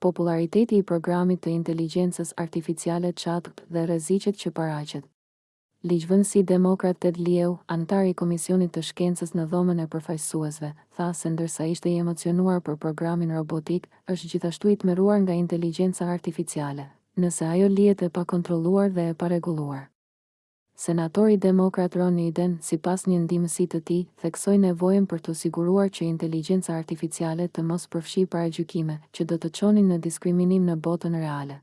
Popullariteti i programit të inteligjencës artificiale ChatGPT dhe rreziqet që paraqet. Ligjvënësi demokrat Ted Lieu, anëtar i Komisionit të Shkencës në Dhomën e Përfaqësuesve, tha se ndërsa ishte i emocionuar për programin robotik, është gjithashtu i tmerruar nga inteligjenca artificiale, nëse ajo lihet e pakontrolluar dhe e parregulluar. Senatori demokrat Ron Wyden, sipas një ndihmësi të tij, theksoi nevojën për t'u siguruar që inteligjenca artificiale të mos përfshijë paragjykime, që do të çonin në diskriminim në botën reale.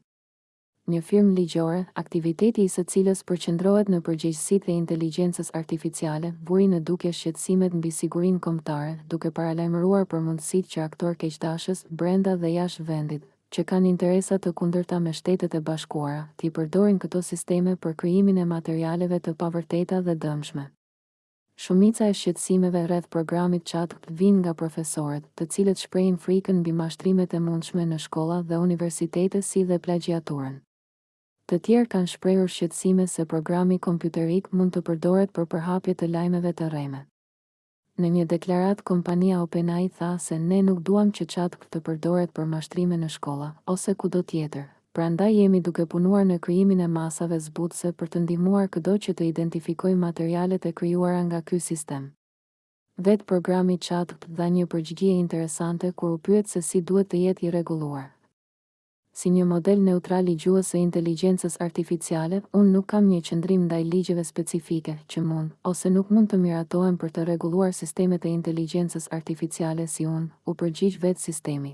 Një firmë ligjore, aktiviteti i së cilës përqendrohet në përgjegjësitë e inteligjencës artificiale, vuri në dukje shqetësimet mbi sigurinë kombëtare, duke paralajmëruar për mundësitë që aktorë keqdashës, brenda dhe jashtë vendit, që kanë interesa të kundërta me Shtetet e Bashkuara, t'i përdorin këto sisteme për krijimin e materialeve të pavërteta dhe dëmshme. Shumica e shqetësimeve rreth programit ChatGPT vijnë nga profesorët, të cilët shprehin frikën mbi mashtrimet e mundshme në shkolla dhe universitete si dhe plagjiaturën. Të tjerë kanë shprehur shqetësime se programi kompjuterik mund të përdoret për përhapje të lajmeve të rreme. Në një deklaratë kompania OpenAI tha se ne nuk duam që ChatGPT të përdoret për mashtrime në shkolla, ose kudo tjetër. Prandaj jemi duke punuar në krijimin e masave zbutëse për të ndihmuar këdo që të identifikojë materialet e krijuara nga ky sistem. Vetë programi ChatGPT dha një përgjigje interesante kur u pyet se si duhet të jetë i rregulluar. Si një model neutral i gjuhës së inteligjencës artificiale, unë nuk kam një qëndrim ndaj ligjeve specifike, që mund, ose nuk mund të miratohen për të rregulluar sistemet e inteligjencës artificiale si unë, u përgjigj vetë sistemi.